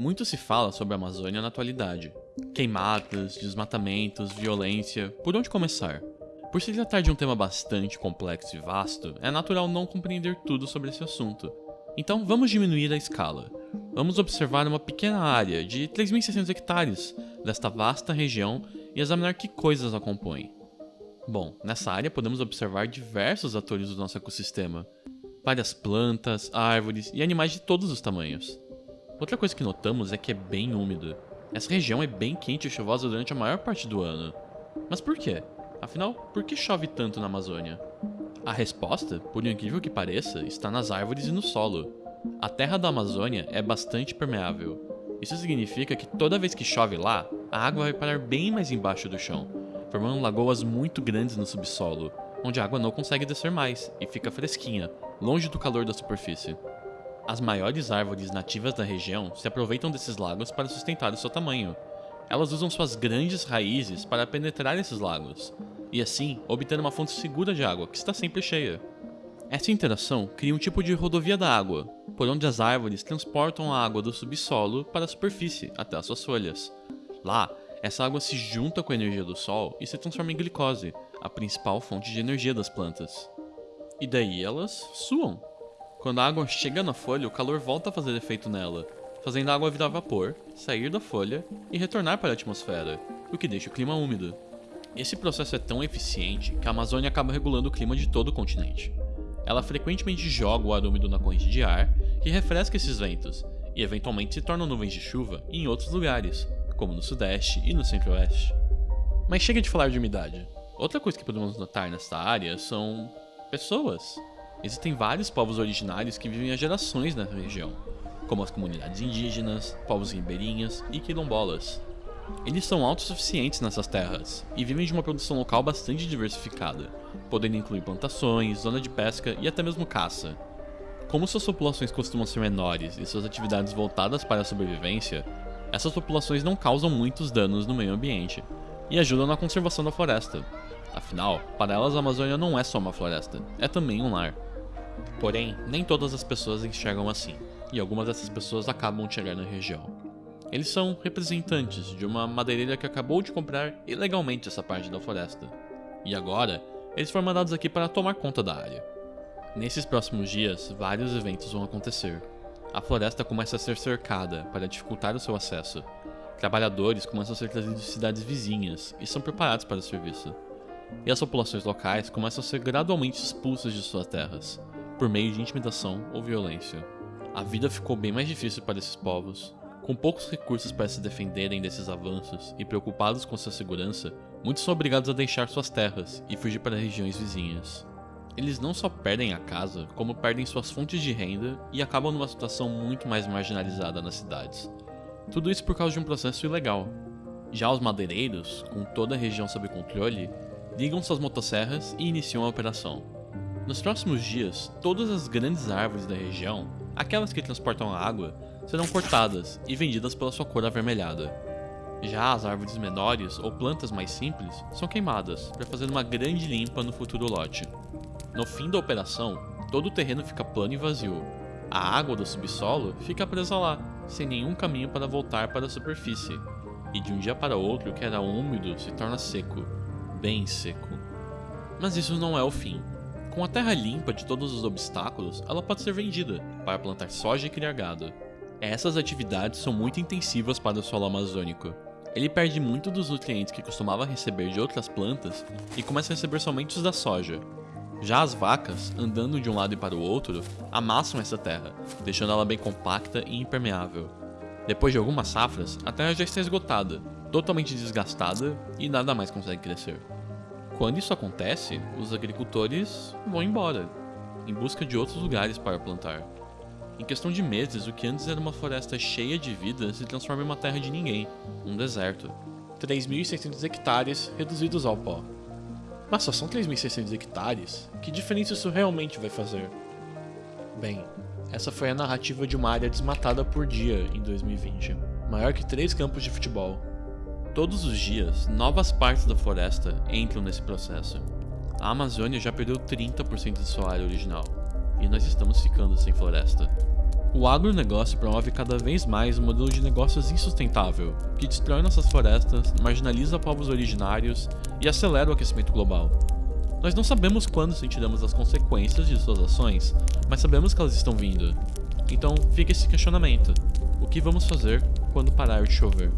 Muito se fala sobre a Amazônia na atualidade. Queimadas, desmatamentos, violência, por onde começar? Por se tratar de um tema bastante complexo e vasto, é natural não compreender tudo sobre esse assunto. Então vamos diminuir a escala. Vamos observar uma pequena área de 3.600 hectares desta vasta região e examinar que coisas a compõem. Bom, nessa área podemos observar diversos atores do nosso ecossistema. Várias plantas, árvores e animais de todos os tamanhos. Outra coisa que notamos é que é bem úmido. Essa região é bem quente e chuvosa durante a maior parte do ano. Mas por quê? Afinal, por que chove tanto na Amazônia? A resposta, por incrível que pareça, está nas árvores e no solo. A terra da Amazônia é bastante permeável. Isso significa que toda vez que chove lá, a água vai parar bem mais embaixo do chão, formando lagoas muito grandes no subsolo, onde a água não consegue descer mais e fica fresquinha, longe do calor da superfície. As maiores árvores nativas da região se aproveitam desses lagos para sustentar o seu tamanho. Elas usam suas grandes raízes para penetrar esses lagos, e assim obter uma fonte segura de água que está sempre cheia. Essa interação cria um tipo de rodovia da água, por onde as árvores transportam a água do subsolo para a superfície até as suas folhas. Lá, essa água se junta com a energia do sol e se transforma em glicose, a principal fonte de energia das plantas. E daí elas suam. Quando a água chega na folha, o calor volta a fazer efeito nela, fazendo a água virar vapor, sair da folha e retornar para a atmosfera, o que deixa o clima úmido. Esse processo é tão eficiente que a Amazônia acaba regulando o clima de todo o continente. Ela frequentemente joga o ar úmido na corrente de ar, que refresca esses ventos, e eventualmente se tornam nuvens de chuva em outros lugares, como no sudeste e no centro-oeste. Mas chega de falar de umidade. Outra coisa que podemos notar nesta área são pessoas. Existem vários povos originários que vivem há gerações na região, como as comunidades indígenas, povos ribeirinhas e quilombolas. Eles são autossuficientes nessas terras e vivem de uma produção local bastante diversificada, podendo incluir plantações, zona de pesca e até mesmo caça. Como suas populações costumam ser menores e suas atividades voltadas para a sobrevivência, essas populações não causam muitos danos no meio ambiente e ajudam na conservação da floresta. Afinal, para elas a Amazônia não é só uma floresta, é também um lar. Porém, nem todas as pessoas enxergam assim, e algumas dessas pessoas acabam de chegar na região. Eles são representantes de uma madeireira que acabou de comprar ilegalmente essa parte da floresta. E agora, eles foram mandados aqui para tomar conta da área. Nesses próximos dias, vários eventos vão acontecer. A floresta começa a ser cercada para dificultar o seu acesso. Trabalhadores começam a ser trazidos de cidades vizinhas e são preparados para o serviço. E as populações locais começam a ser gradualmente expulsas de suas terras, por meio de intimidação ou violência. A vida ficou bem mais difícil para esses povos, com poucos recursos para se defenderem desses avanços e preocupados com sua segurança, muitos são obrigados a deixar suas terras e fugir para regiões vizinhas. Eles não só perdem a casa, como perdem suas fontes de renda e acabam numa situação muito mais marginalizada nas cidades. Tudo isso por causa de um processo ilegal. Já os madeireiros, com toda a região sob controle, ligam suas motosserras e iniciam a operação. Nos próximos dias, todas as grandes árvores da região, aquelas que transportam a água, serão cortadas e vendidas pela sua cor avermelhada. Já as árvores menores ou plantas mais simples são queimadas para fazer uma grande limpa no futuro lote. No fim da operação, todo o terreno fica plano e vazio. A água do subsolo fica presa lá, sem nenhum caminho para voltar para a superfície. E de um dia para outro, o que era úmido se torna seco, bem seco. Mas isso não é o fim. Com a terra limpa de todos os obstáculos, ela pode ser vendida para plantar soja e criar gado. Essas atividades são muito intensivas para o solo amazônico. Ele perde muito dos nutrientes que costumava receber de outras plantas e começa a receber somente os da soja. Já as vacas, andando de um lado e para o outro, amassam essa terra, deixando ela bem compacta e impermeável. Depois de algumas safras, a terra já está esgotada, totalmente desgastada e nada mais consegue crescer. Quando isso acontece, os agricultores vão embora, em busca de outros lugares para plantar. Em questão de meses, o que antes era uma floresta cheia de vida se transforma em uma terra de ninguém, um deserto. 3.600 hectares reduzidos ao pó. Mas só são 3.600 hectares? Que diferença isso realmente vai fazer? Bem, essa foi a narrativa de uma área desmatada por dia em 2020, maior que três campos de futebol. Todos os dias, novas partes da floresta entram nesse processo. A Amazônia já perdeu 30% de sua área original, e nós estamos ficando sem floresta. O agronegócio promove cada vez mais um modelo de negócios insustentável, que destrói nossas florestas, marginaliza povos originários e acelera o aquecimento global. Nós não sabemos quando sentiremos as consequências de suas ações, mas sabemos que elas estão vindo. Então fica esse questionamento: o que vamos fazer quando parar de chover?